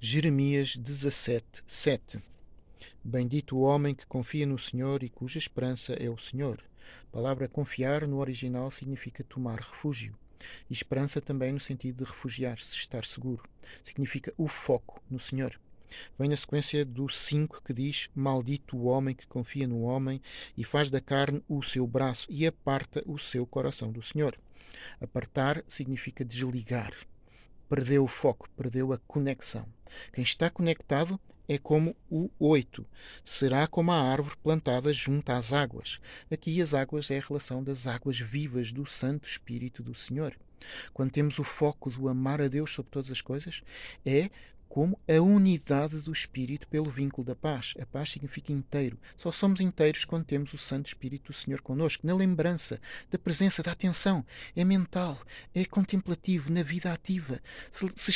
Jeremias 17, 7. Bendito o homem que confia no Senhor e cuja esperança é o Senhor. A palavra confiar no original significa tomar refúgio. E esperança também no sentido de refugiar-se, estar seguro. Significa o foco no Senhor. Vem na sequência do 5 que diz: Maldito o homem que confia no homem e faz da carne o seu braço e aparta o seu coração do Senhor. Apartar significa desligar. Perdeu o foco, perdeu a conexão. Quem está conectado é como o 8. Será como a árvore plantada junto às águas. Aqui as águas é a relação das águas vivas do Santo Espírito do Senhor. Quando temos o foco do amar a Deus sobre todas as coisas, é como a unidade do Espírito pelo vínculo da paz. A paz significa inteiro. Só somos inteiros quando temos o Santo Espírito do Senhor connosco, na lembrança, da presença, da atenção. É mental, é contemplativo, na vida ativa. Se, se